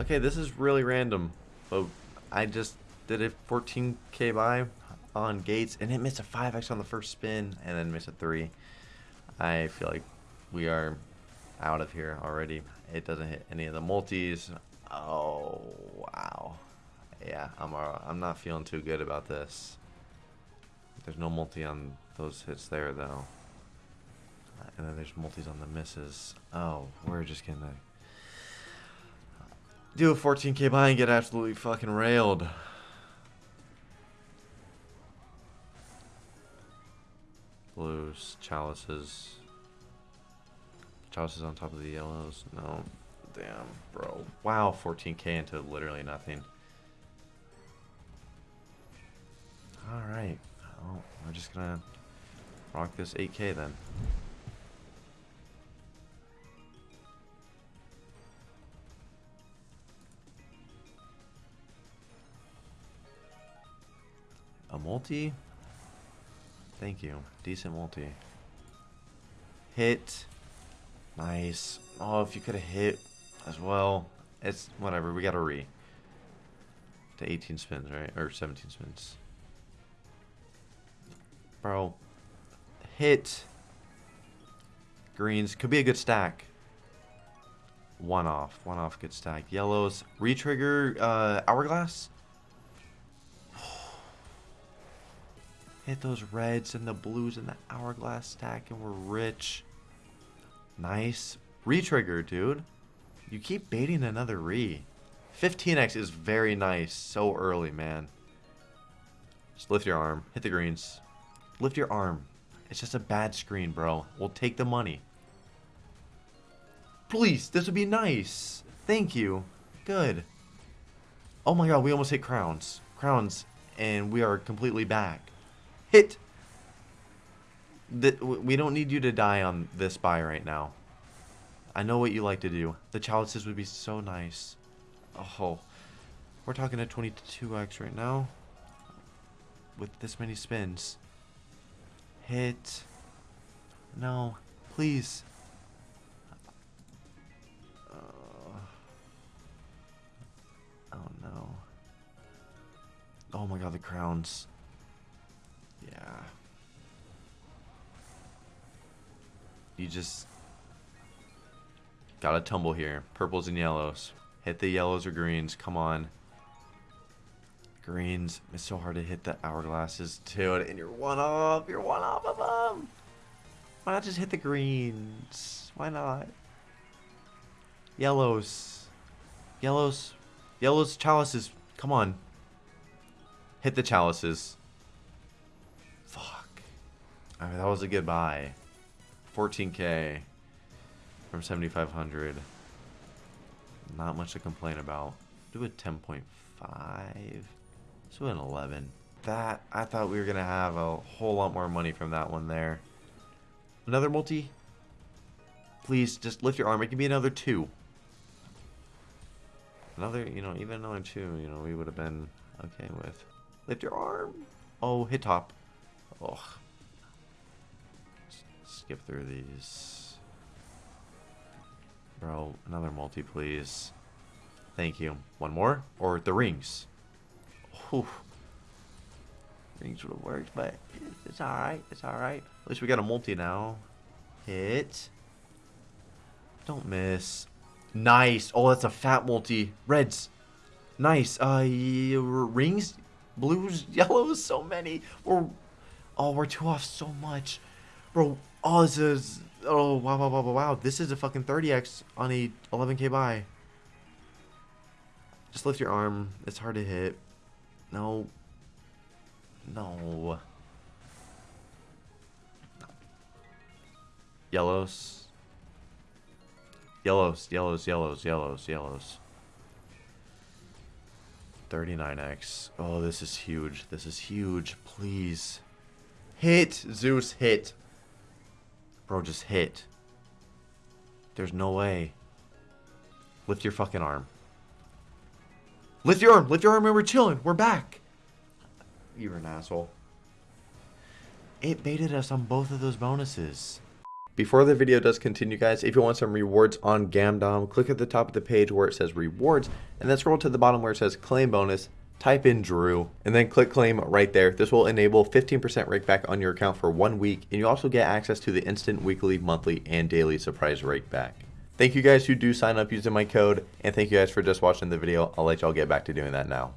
Okay, this is really random, but I just did a 14k buy on Gates, and it missed a 5x on the first spin, and then missed a 3. I feel like we are out of here already. It doesn't hit any of the multis. Oh, wow. Yeah, I'm, uh, I'm not feeling too good about this. There's no multi on those hits there, though. And then there's multis on the misses. Oh, we're just gonna do a 14k buy and get absolutely fucking railed. Blues, chalices. Chalices on top of the yellows. No. Damn, bro. Wow, 14k into literally nothing. Alright. Well, we're just gonna rock this 8k then. Multi? Thank you. Decent multi. Hit. Nice. Oh, if you could have hit as well. It's whatever. We got a re. To 18 spins, right? Or 17 spins. Bro. Hit. Greens. Could be a good stack. One off. One off. Good stack. Yellows. Retrigger uh, Hourglass. Hit those reds and the blues and the hourglass stack and we're rich. Nice. Re-trigger, dude. You keep baiting another re. 15x is very nice so early, man. Just lift your arm. Hit the greens. Lift your arm. It's just a bad screen, bro. We'll take the money. Please, this would be nice. Thank you. Good. Oh my god, we almost hit crowns. Crowns, and we are completely back. Hit! We don't need you to die on this buy right now. I know what you like to do. The chalices would be so nice. Oh, we're talking at 22x right now. With this many spins. Hit. No, please. Uh, oh no. Oh my god, the crowns. Yeah. You just gotta tumble here. Purples and yellows. Hit the yellows or greens. Come on. Greens. It's so hard to hit the hourglasses, too. And you're one off. You're one off of them. Why not just hit the greens? Why not? Yellows. Yellows. Yellows chalices. Come on. Hit the chalices. I mean, that was a good buy. 14k from 7500. Not much to complain about. Do a 10.5. So an 11. That, I thought we were going to have a whole lot more money from that one there. Another multi? Please, just lift your arm. It can be another two. Another, you know, even another two, you know, we would have been okay with. Lift your arm. Oh, hit top. Oh, skip through these. Bro, another multi, please. Thank you. One more? Or the rings? Rings would have worked, but it's alright. It's alright. At least we got a multi now. Hit. Don't miss. Nice. Oh, that's a fat multi. Reds. Nice. Uh, rings? Blues? Yellows? So many. We're... Oh, we're two off so much. Bro, Oh, this is... Oh, wow, wow, wow, wow, wow. This is a fucking 30x on a 11k buy. Just lift your arm. It's hard to hit. No. No. Yellows. Yellows, yellows, yellows, yellows, yellows. 39x. Oh, this is huge. This is huge. Please. Hit. Zeus, hit. Bro, just hit. There's no way. Lift your fucking arm. Lift your arm. Lift your arm and we're chilling. We're back. You're an asshole. It baited us on both of those bonuses. Before the video does continue, guys, if you want some rewards on Gamdom, click at the top of the page where it says rewards, and then scroll to the bottom where it says claim bonus, type in Drew, and then click claim right there. This will enable 15% rake back on your account for one week, and you also get access to the instant weekly, monthly, and daily surprise rake back. Thank you guys who do sign up using my code, and thank you guys for just watching the video. I'll let y'all get back to doing that now.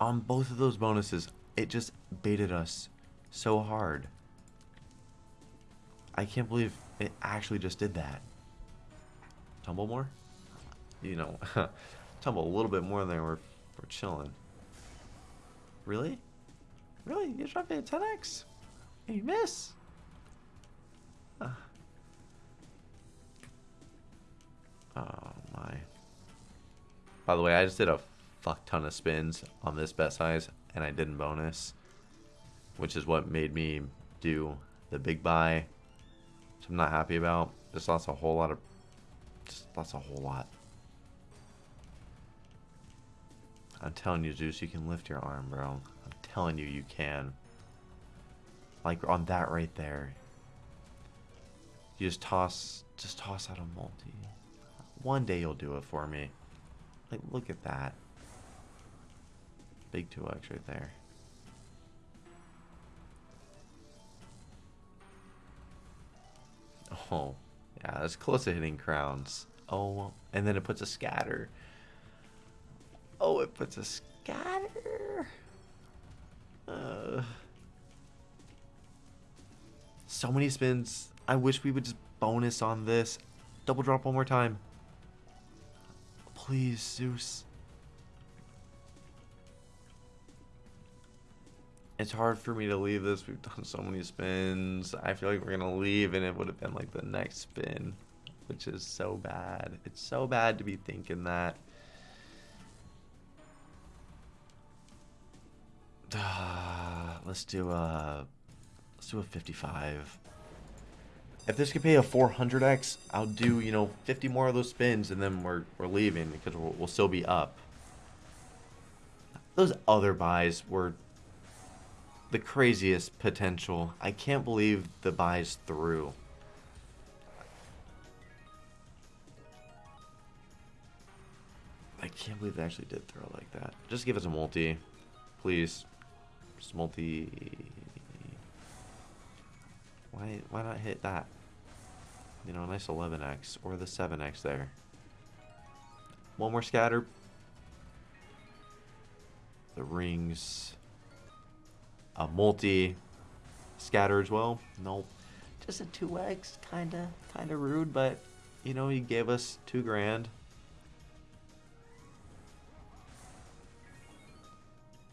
On both of those bonuses, it just baited us so hard. I can't believe it actually just did that. Tumble more? You know, tumble a little bit more than we're, we're chilling. Really? Really? You dropped a 10x? And you miss? Uh. Oh my. By the way, I just did a fuck ton of spins on this bet size and I didn't bonus. Which is what made me do the big buy which I'm not happy about. Just lost a whole lot of, just lost a whole lot. I'm telling you, Zeus, you can lift your arm, bro. I'm telling you, you can. Like on that right there. You just toss, just toss out a multi. One day you'll do it for me. Like, look at that. Big 2x right there. Oh, yeah, that's close to hitting crowns. Oh, and then it puts a scatter. Oh, it puts a scatter. Uh, so many spins. I wish we would just bonus on this. Double drop one more time. Please, Zeus. it's hard for me to leave this. We've done so many spins. I feel like we're going to leave and it would have been like the next spin, which is so bad. It's so bad to be thinking that. Uh, let's do a let's do a 55. If this could pay a 400x, I'll do, you know, 50 more of those spins and then we're, we're leaving because we'll, we'll still be up. Those other buys were the craziest potential. I can't believe the buys through. I can't believe they actually did throw like that. Just give us a multi. Please. Just multi. Why, why not hit that? You know, a nice 11x or the 7x there. One more scatter. The rings a multi scatter as well. Nope. Just a 2x, kinda, kinda rude, but you know, he gave us two grand.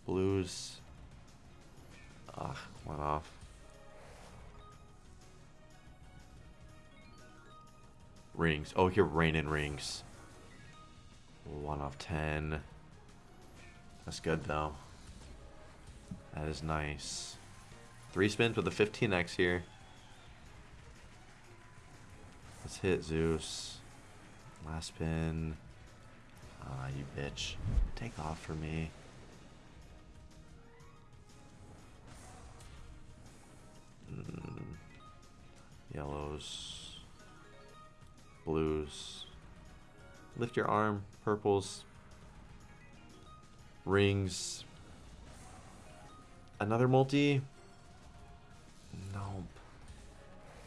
Blues. Ugh, went off. Rings. Oh, here, raining rings. One off ten. That's good, though. That is nice. Three spins with a 15x here. Let's hit Zeus. Last spin. Ah, you bitch. Take off for me. Mm. Yellows. Blues. Lift your arm. Purples. Rings. Another multi? Nope.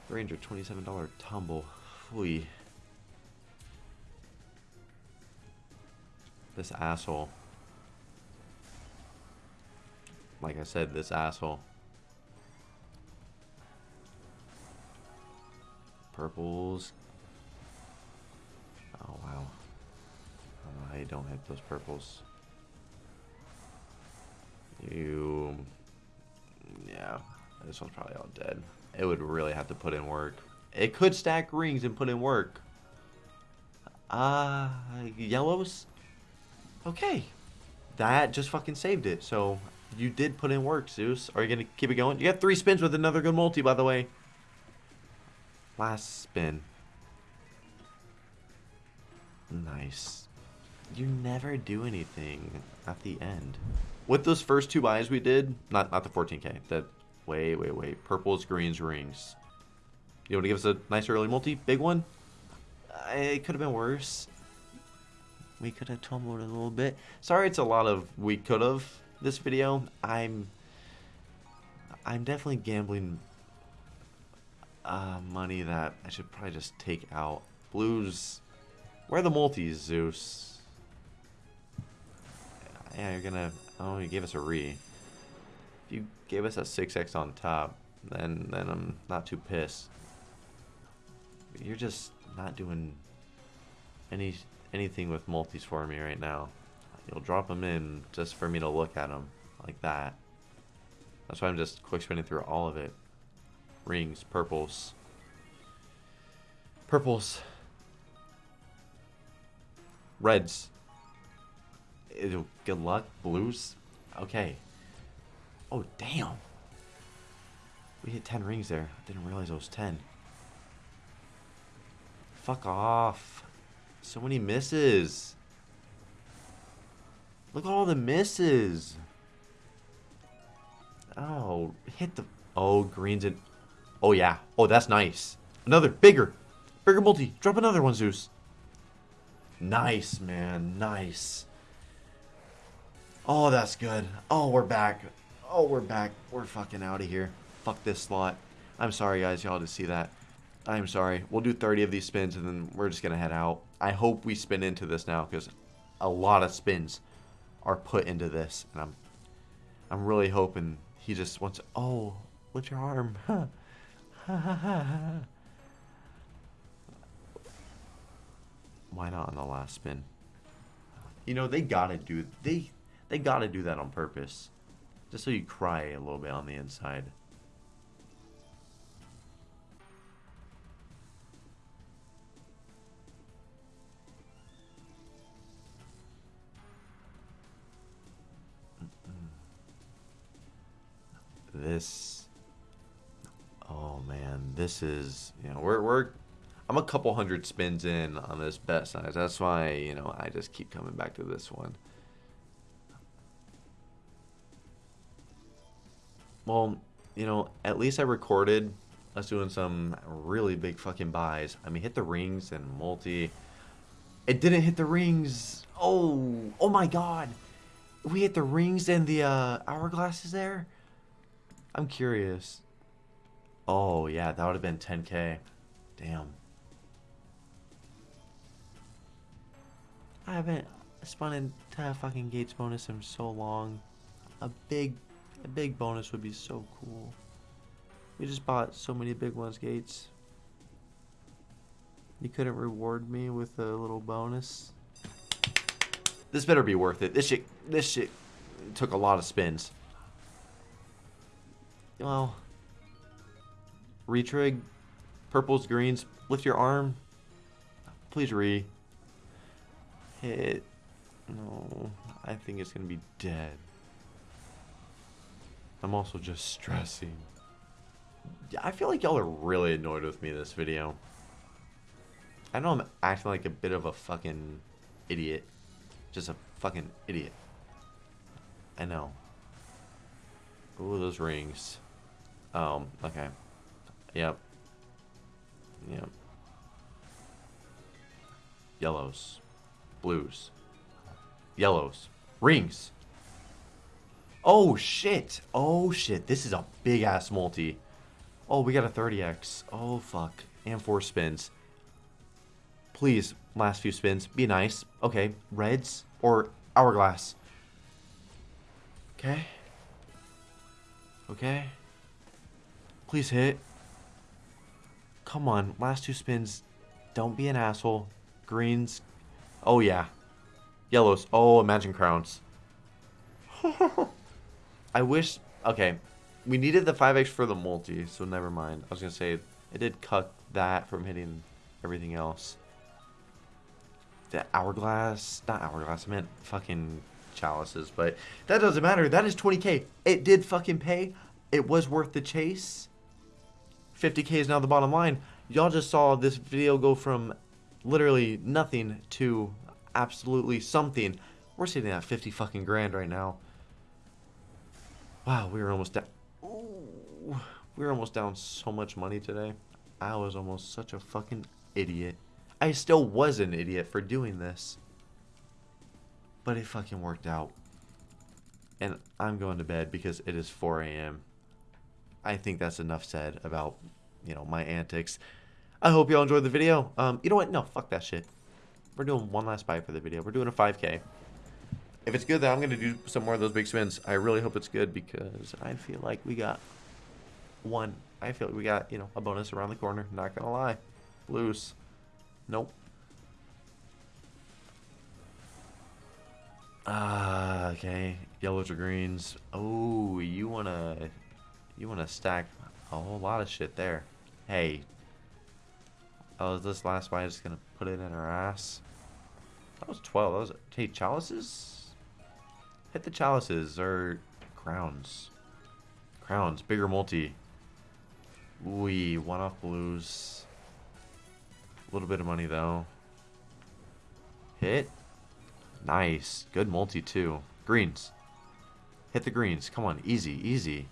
Ranger, $27 tumble. Flee. This asshole. Like I said, this asshole. Purples. Oh, wow. I don't hit those purples. You yeah, this one's probably all dead. It would really have to put in work. It could stack rings and put in work. Uh, yellows? Okay. That just fucking saved it. So, you did put in work, Zeus. Are you going to keep it going? You got three spins with another good multi, by the way. Last spin. Nice. You never do anything at the end with those first two buys we did, not not the 14k, that way, wait, wait. purples, greens, rings. You want to give us a nice early multi? Big one? Uh, it could have been worse. We could have tumbled a little bit. Sorry it's a lot of we could have this video. I'm I'm definitely gambling uh, money that I should probably just take out. Blues, where the multis, Zeus? Yeah, you're gonna, oh, you gave us a re. If you gave us a 6x on top, then, then I'm not too pissed. You're just not doing any anything with multis for me right now. You'll drop them in just for me to look at them like that. That's why I'm just quick spinning through all of it. Rings, purples. Purples. Reds. Ew, good luck. Blues. Okay. Oh, damn. We hit 10 rings there. I didn't realize it was 10. Fuck off. So many misses. Look at all the misses. Oh, hit the... Oh, greens and... Oh, yeah. Oh, that's nice. Another. Bigger. Bigger multi. Drop another one, Zeus. Nice, man. Nice. Oh, that's good. Oh, we're back. Oh, we're back. We're fucking out of here. Fuck this slot. I'm sorry, guys. Y'all to see that. I'm sorry. We'll do 30 of these spins, and then we're just going to head out. I hope we spin into this now, because a lot of spins are put into this. And I'm I'm really hoping he just wants... Oh, lift your arm. Why not on the last spin? You know, they gotta do... They, they gotta do that on purpose. Just so you cry a little bit on the inside. this man this is you know we're, we're i'm a couple hundred spins in on this bet size. That's why you know i just keep coming back to this one. Well you know at least i recorded us doing some really big fucking buys. I mean hit the rings and multi. It didn't hit the rings. Oh oh my god. We hit the rings and the uh hourglasses there? I'm curious. Oh, yeah, that would have been 10k. Damn. I haven't spun a fucking Gates bonus in so long. A big, a big bonus would be so cool. We just bought so many big ones, Gates. You couldn't reward me with a little bonus. This better be worth it. This shit, this shit took a lot of spins. Well, retrig, purples, greens, lift your arm. Please re. Hit. No, I think it's going to be dead. I'm also just stressing. I feel like y'all are really annoyed with me this video. I know I'm acting like a bit of a fucking idiot. Just a fucking idiot. I know. Ooh, those rings. Um, okay. Yep. Yep. Yellows. Blues. Yellows. Rings. Oh, shit. Oh, shit. This is a big-ass multi. Oh, we got a 30x. Oh, fuck. And four spins. Please, last few spins. Be nice. Okay. Reds or hourglass. Okay. Okay. Please hit. Come on, last two spins. Don't be an asshole. Greens. Oh, yeah. Yellows. Oh, imagine crowns. I wish... Okay. We needed the 5x for the multi, so never mind. I was going to say, it did cut that from hitting everything else. The hourglass... Not hourglass, I meant fucking chalices, but that doesn't matter. That is 20k. It did fucking pay. It was worth the chase. 50k is now the bottom line. Y'all just saw this video go from literally nothing to absolutely something. We're sitting at 50 fucking grand right now. Wow, we were almost down. We were almost down so much money today. I was almost such a fucking idiot. I still was an idiot for doing this. But it fucking worked out. And I'm going to bed because it is 4 a.m. I think that's enough said about, you know, my antics. I hope y'all enjoyed the video. Um, you know what? No, fuck that shit. We're doing one last buy for the video. We're doing a 5k. If it's good, then I'm going to do some more of those big spins. I really hope it's good because I feel like we got one. I feel like we got, you know, a bonus around the corner. Not going to lie. Blues. Nope. Ah, uh, okay. Yellows or greens. Oh, you wanna, you wanna stack a whole lot of shit there. Hey. Oh, is this last buy just gonna put it in our ass? That was 12. That was, hey, chalices? Hit the chalices or crowns. Crowns, bigger multi. We one off blues. A little bit of money though. Hit. Nice. Good multi too. Greens. Hit the greens. Come on. Easy. Easy.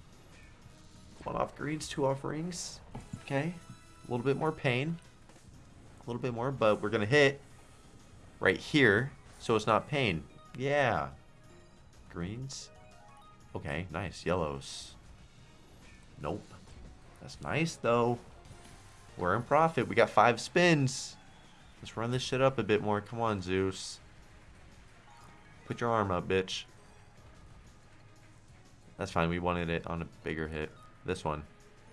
One off greens. Two off rings. Okay. A little bit more pain. A little bit more. But we're going to hit right here. So it's not pain. Yeah. Greens. Okay. Nice. Yellows. Nope. That's nice though. We're in profit. We got five spins. Let's run this shit up a bit more. Come on, Zeus. Put your arm up, bitch. That's fine. We wanted it on a bigger hit. This one.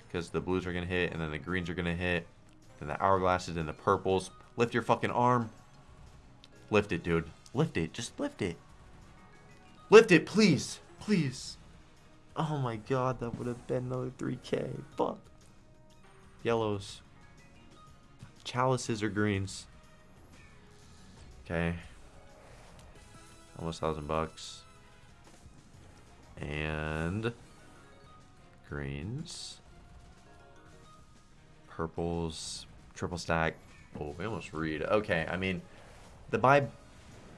Because the blues are going to hit, and then the greens are going to hit. And the hourglasses and the purples. Lift your fucking arm. Lift it, dude. Lift it. Just lift it. Lift it, please. Please. Oh my god, that would have been another 3k. Fuck. Yellows. Chalices or greens. Okay. Almost thousand bucks. And greens. Purples. Triple stack. Oh, we almost read. Okay, I mean, the buy,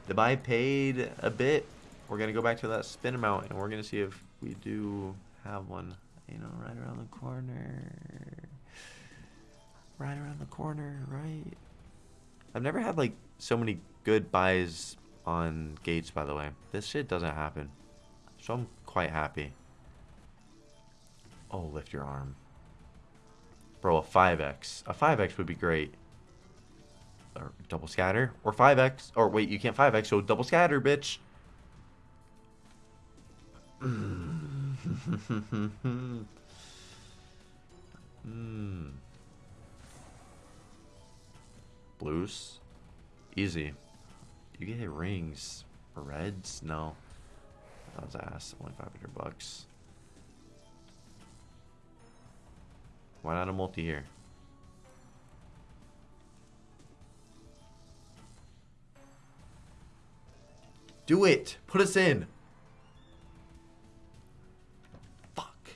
the buy paid a bit. We're gonna go back to that spin amount, and we're gonna see if we do have one. You know, right around the corner. Right around the corner, right? I've never had like so many good buys on gates, by the way. This shit doesn't happen. So I'm quite happy. Oh, lift your arm. Bro, a 5x. A 5x would be great. Or double scatter. Or 5x. Or wait, you can't 5x, so double scatter, bitch. mm. Blues. Easy. You get rings. Reds? No. That was ass. Only 500 bucks. Why not a multi here? Do it! Put us in! Fuck.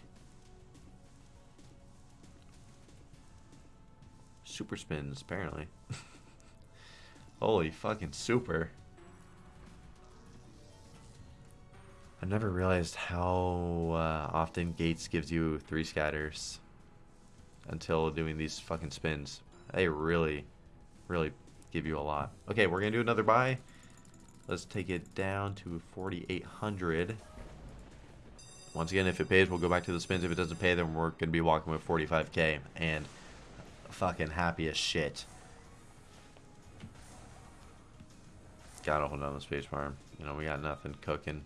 Super spins, apparently. Holy fucking super. I've never realized how uh, often Gates gives you three scatters until doing these fucking spins. They really, really give you a lot. Okay, we're going to do another buy. Let's take it down to 4,800. Once again, if it pays, we'll go back to the spins. If it doesn't pay, then we're going to be walking with 45k. And fucking happy as shit. Gotta hold on the space bar. You know, we got nothing cooking.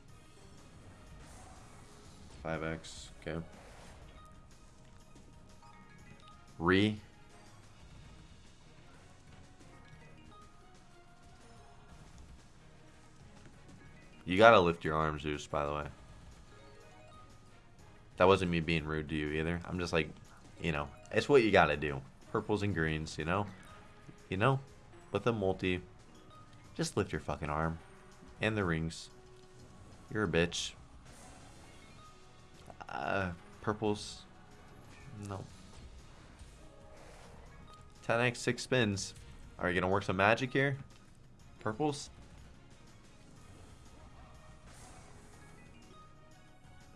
5x, okay. Re. You gotta lift your arms, Zeus, by the way. That wasn't me being rude to you either. I'm just like, you know, it's what you gotta do. Purples and greens, you know? You know? With a multi, just lift your fucking arm. And the rings. You're a bitch. Uh, purples. No. 10x, 6 spins. Are you going to work some magic here? Purples?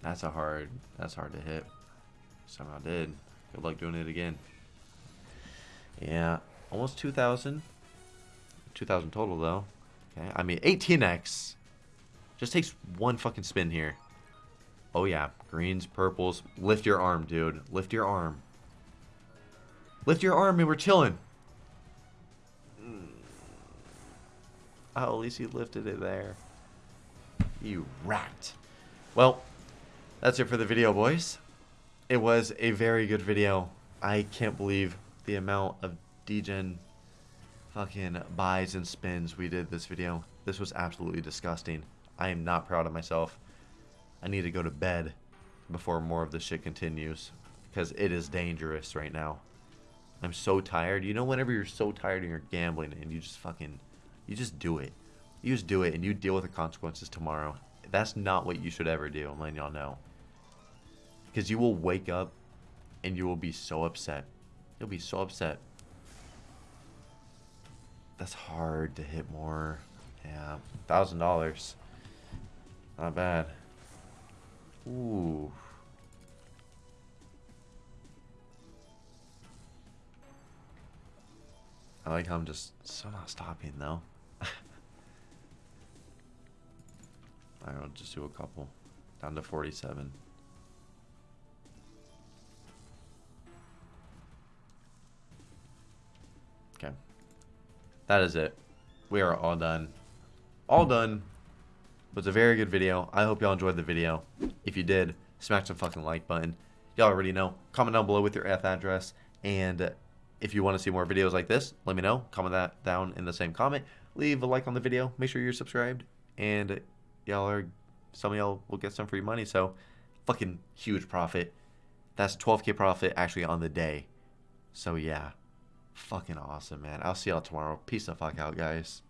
That's a hard, that's hard to hit. Somehow did. Good luck doing it again. Yeah, almost 2,000. 2,000 total, though. Okay, I mean, 18x. Just takes one fucking spin here. Oh, yeah. Greens, purples. Lift your arm, dude. Lift your arm. Lift your arm and we're chilling. Mm. Oh, at least he lifted it there. You rat. Well, that's it for the video, boys. It was a very good video. I can't believe the amount of degen fucking buys and spins we did this video. This was absolutely disgusting. I am not proud of myself. I need to go to bed before more of this shit continues. Because it is dangerous right now. I'm so tired. You know whenever you're so tired and you're gambling and you just fucking... You just do it. You just do it and you deal with the consequences tomorrow. That's not what you should ever do. I'm letting y'all know. Because you will wake up and you will be so upset. You'll be so upset. That's hard to hit more. Yeah, thousand dollars. Not bad. Ooh. I like how I'm just so not stopping though. I'll just do a couple. Down to 47. Okay. That is it. We are all done. All done. It it's a very good video. I hope y'all enjoyed the video. If you did, smash the fucking like button. Y'all already know. Comment down below with your F address. And if you want to see more videos like this, let me know. Comment that down in the same comment. Leave a like on the video. Make sure you're subscribed. And y'all are, some of y'all will get some free money. So, fucking huge profit. That's 12k profit actually on the day. So, yeah. Fucking awesome, man. I'll see y'all tomorrow. Peace the fuck out, guys.